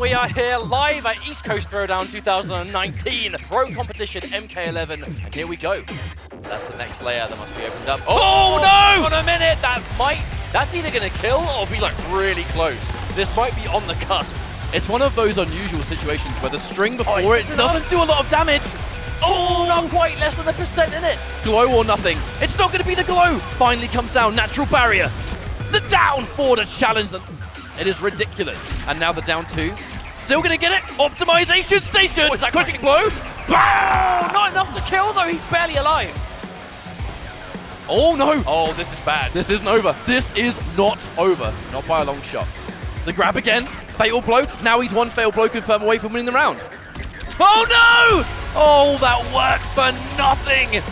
We are here live at East Coast Throwdown 2019 Pro Competition MK11, and here we go. That's the next layer that must be opened up. Oh, Oh, no! On a minute, that might, that's either gonna kill or be like really close. This might be on the cusp. It's one of those unusual situations where the string oh, before Oh, it doesn't do a lot of damage. Oh, not quite, less than a percent in it. Glow or nothing. It's not going to be the glow. Finally comes down. Natural barrier. The down to challenge. It is ridiculous. And now the down two. Still going to get it. Optimization station. Oh, is that crushing? blow. Oh, not enough to kill though, he's barely alive. Oh no. Oh, this is bad. This isn't over. This is not over. Not by a long shot. The grab again. Fatal blow. Now he's one fatal blow confirm away from winning the round. Oh no! Oh, that worked for nothing.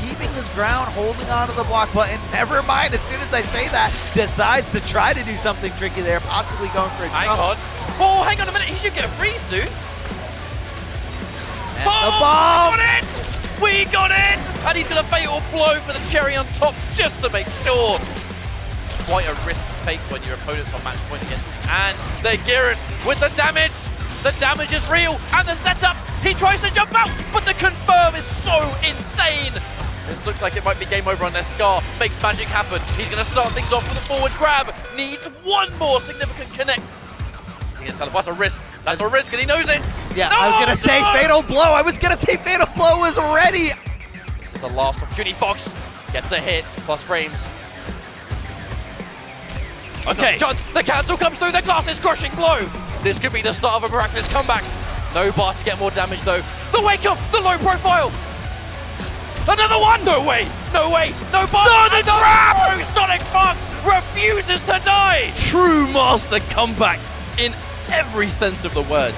Keeping his ground, holding onto the block button. Never mind, as soon as I say that, decides to try to do something tricky there, possibly going for a Hang jump. on. Oh, hang on a minute. He should get a free soon. And Oh, the bomb! We got it! We got it! And he's going to fatal blow for the cherry on top just to make sure. Quite a risk to take when your opponent's on match point again. And the Giron with the damage. The damage is real. And the setup. He tries to jump out, but the confirm is so insane. This looks like it might be game over on their Scar. Makes magic happen. He's going to start things off with a forward grab. Needs one more significant connect. He's going to teleport. That's a risk. That's a risk, and he knows it. Yeah, No, I was gonna say! Fatal Blow. I was gonna say Fatal Blow was ready. This is the last opportunity. Fox gets a hit, plus frames. Okay. Chance, the cancel comes through, the glass is crushing blow. This could be the start of a miraculous comeback. No bar to get more damage though. The wake up, the low profile. Another one! No way! No way! No bar! No, the no, Sonic Fox refuses to die! True master comeback in every sense of the word.